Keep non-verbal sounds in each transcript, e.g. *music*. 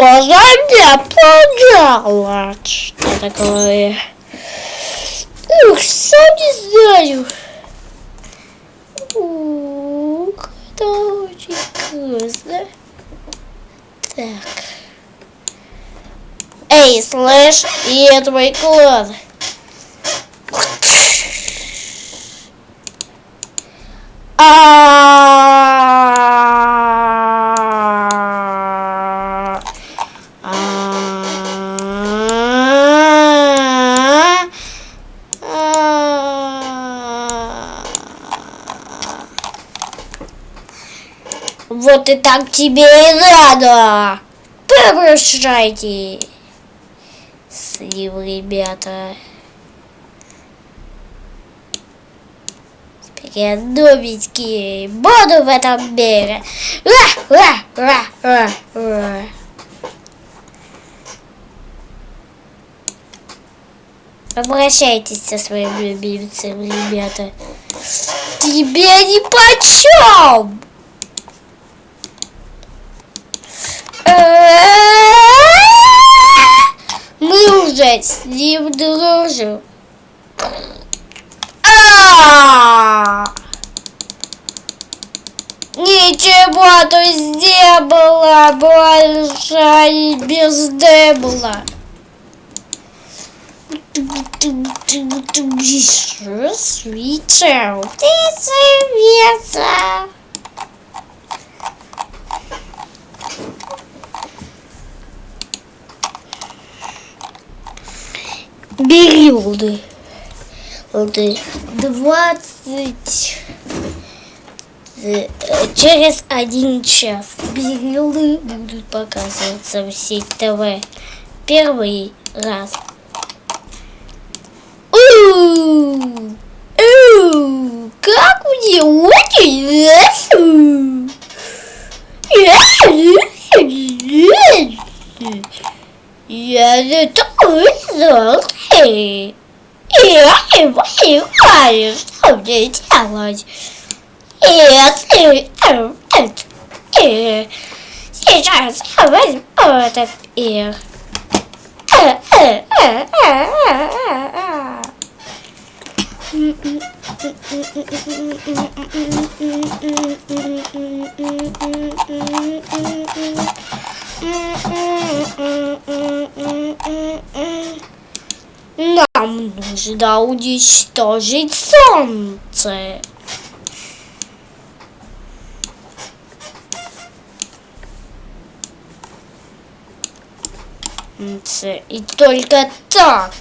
Кожа не. Что такое? Ух, сам не знаю. Ух, это очень вкусно. Так. Эй, слышь, и это мой клан. -а, -а, -а Вот и так тебе и надо. Прощайте. Слив, ребята. Спрятновенькие. Буду в этом мире. Ра, ра, ра, ра, ра. Обращайтесь со своим любимцем, ребята. Тебе ни почем! *laughs* Мы уже с ним дружим. А! Ничего тут не было больше и без дебла. Свитер, ты совета. Бери лды. Лды. Двадцать. э, Через один час билды будут показываться в сеть ТВ. Первый раз. У, у, Как мне очень. Я не тоже и я не понимаю, что мне делать. И и сейчас я возьму этот пир. Нам нужно уничтожить солнце. И только так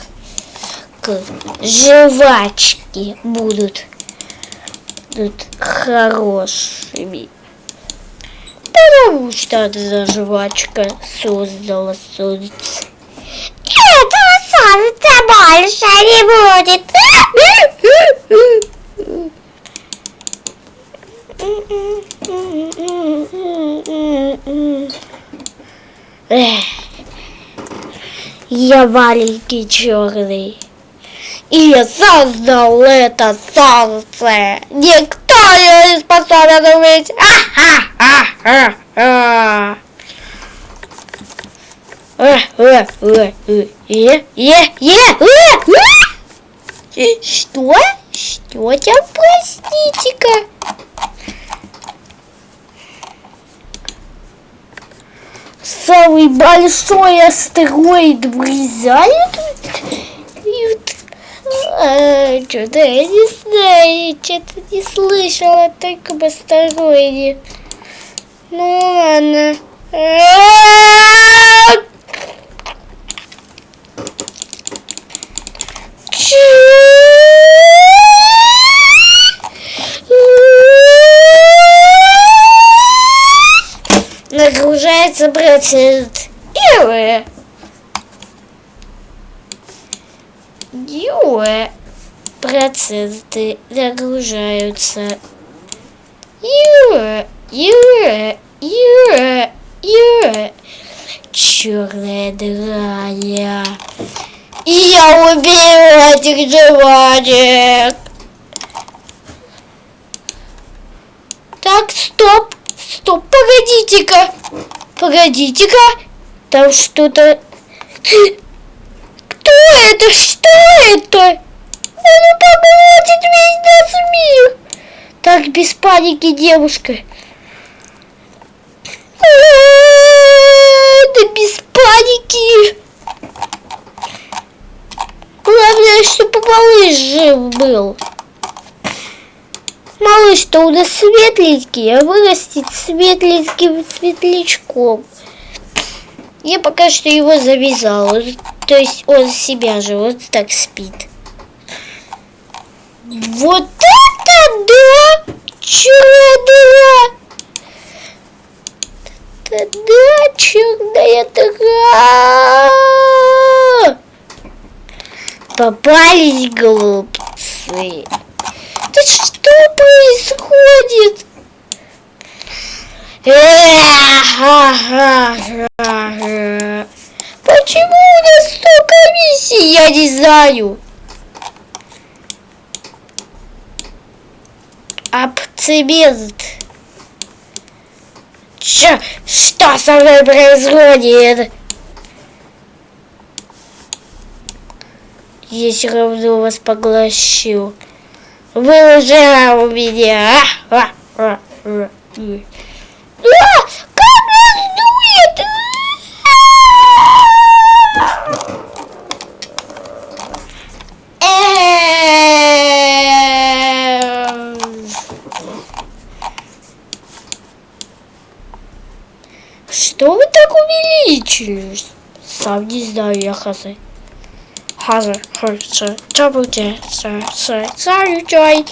жвачки будут, будут хорошими. Потому что эта жвачка создала солнце кажется, больше не будет. Я маленький черный. И я создал это солнце. Никто не способен увидеть. А -а -а -а -а. Что? Что там, простите-ка? Самый большой астероид врезает? Что-то я не знаю, что-то не слышала о таком астероиде. Ну ладно. Нагружается процент. Юэ. Юэ. Проценты нагружаются. Юэ. Юэ. Юэ. Юэ. Черная дыра. Я убью этих животных. Так, стоп. Стоп, погодите-ка. Погодите-ка. Там что-то... Кто это? Что это? Он поглотит весь наш мир. Так, без паники, девушка. Да без паники. Главное, чтобы малыш был. Малыш-то у нас светленький, а вырастет светленьким светлячком. Я пока что его завязала. То есть он себя же вот так спит. Вот это да! Чудо! Да, черная дыра! Попались глупцы. Да что происходит? Почему у нас столько миссий? Я не знаю. Оптимист. Чё? Что со мной происходит? Я все равно вас поглощу. Вы уже у меня. А, а, а, а, а, как нас дует? Что вы так увеличились? Сам не знаю, я хазы. Хазы, хазы, чабуте, сэр, сэр, сэр, чай,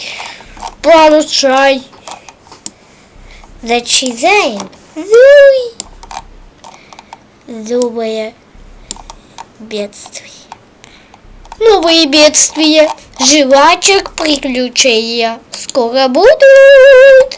получай. Зачизаем. Зуй. Зубое бедствие. Новые бедствия. Жвачек приключения. Скоро будут.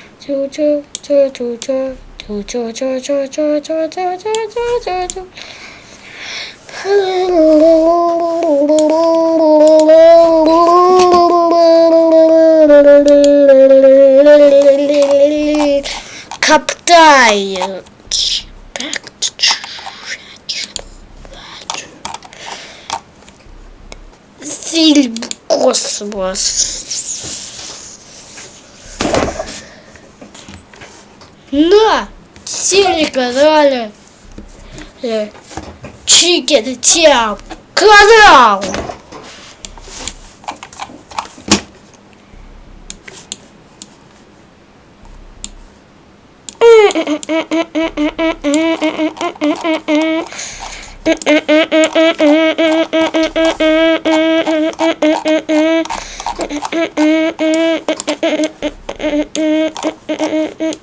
Каптаю. Фильм «Космос». противника дали. Э, Чикен Тиам канал. Mm-mm-mm. *laughs*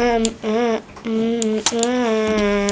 um, uh, mm, uh.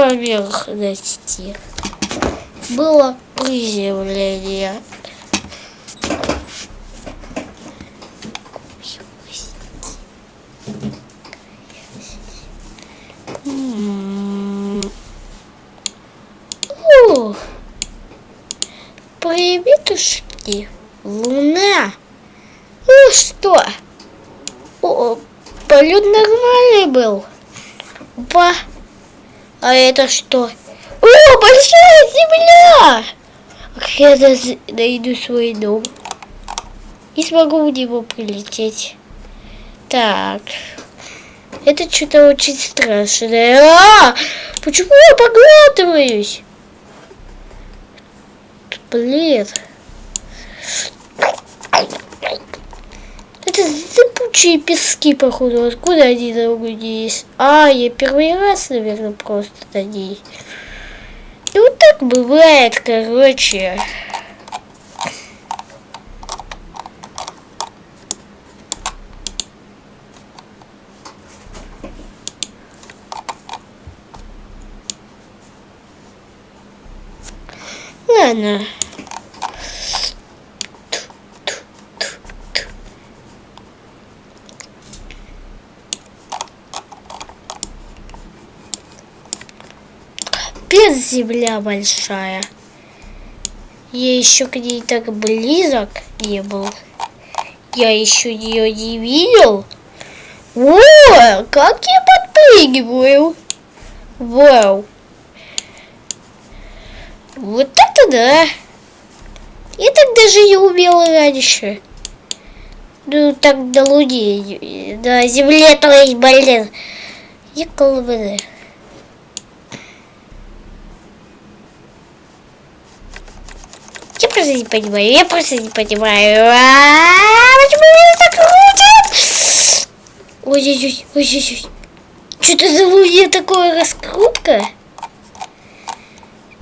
поверхности было приземление. А это что? О, большая земля! Как я найду свой дом? И смогу в него прилететь. Так. Это что-то очень страшное. А! Почему я поглатываюсь? Блин. Куча пески, походу. Откуда они там есть? А, я первый раз, наверное, просто на ней. И вот так бывает, короче. Ладно. земля большая. Я еще к ней так близок не был. Я еще ее не видел. О, как я подпрыгиваю. Вау. Вот это да. Я так даже не умела раньше. Ну, так до луни. На земле, то есть, блин. Я колбаны. Я просто не понимаю, я просто не понимаю. А -а -а, почему меня так крутит? Ой-ой-ой, ой-ой-ой. Что это за луне такое раскрутка?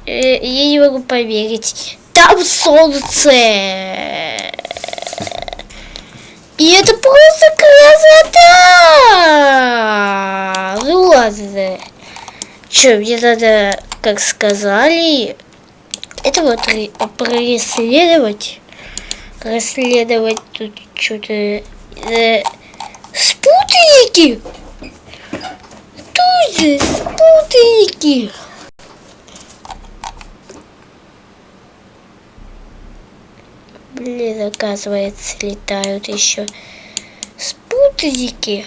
Э -э, я не могу поверить. Там солнце. И это просто красота! Ну ладно. Че, мне надо, как сказали, это вот преследовать. Расследовать тут что-то... Э, спутники! же спутники! Блин, оказывается, летают еще спутники.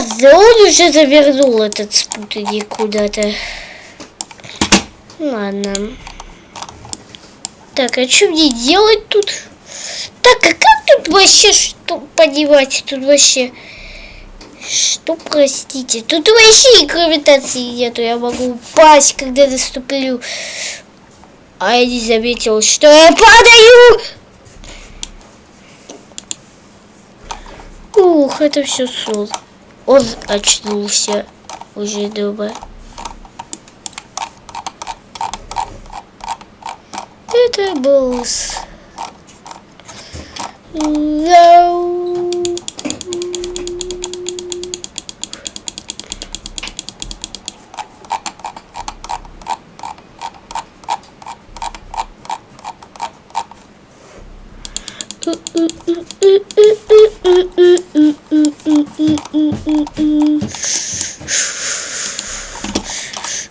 да он уже завернул этот спутник куда-то. Ладно. Так, а что мне делать тут? Так, а как тут вообще что понимать? Тут вообще... Что, простите? Тут вообще и гравитации нету. Я могу упасть, когда наступлю. А я не заметил, что я падаю! Ух, это все солнце. Он очнулся уже дома. Это был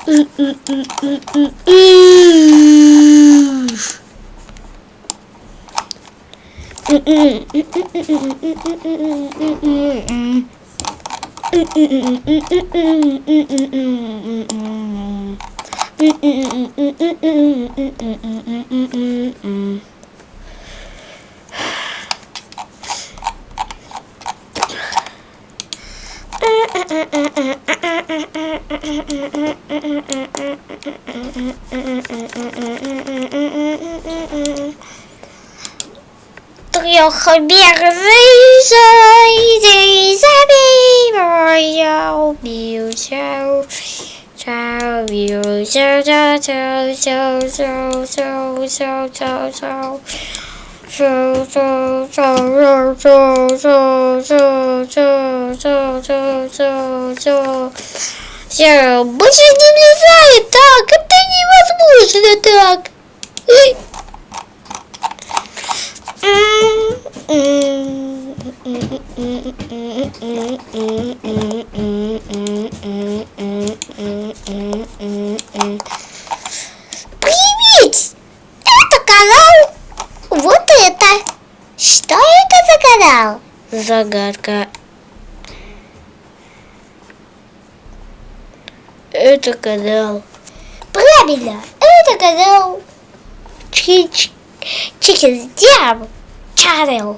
Mm, mm, mm, Tôi không biết vì sao thì ra bị bỏ nhau biểu sao sao biểu sao sao sao sao sao sao. Все, больше не влезает так, это невозможно так. Привет! Это канал вот это. Что это за канал? Загадка. Это канал. Правильно, это канал. Chicken Jam Channel.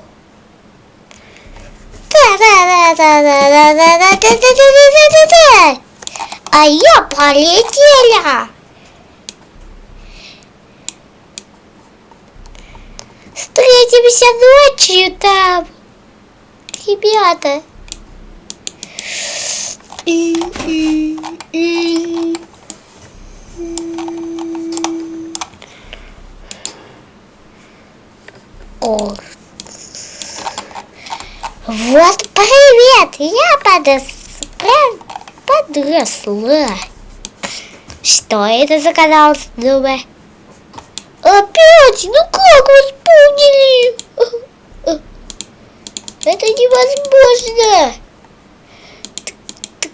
А я полетела. Встретимся ночью там, ребята. О. Вот привет, я подрос... подросла. Что это за канал снова? Опять? Ну как вы ангели! Это невозможно! Так,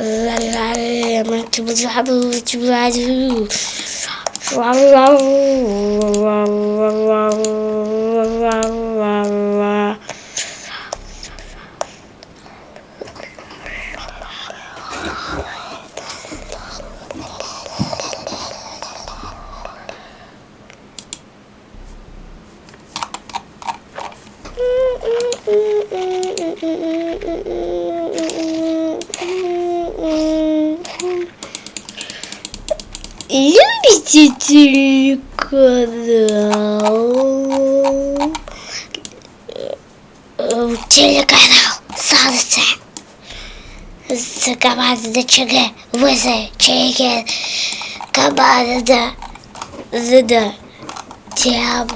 I'm going to Любите телеканал? Телеканал Солнце. С команда ЧГ. ВЗ ЧГ команда ЗД Тем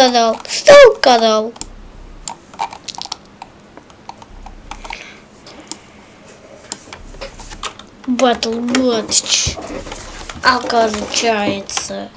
канал, стал канал. Батл. Оказывается.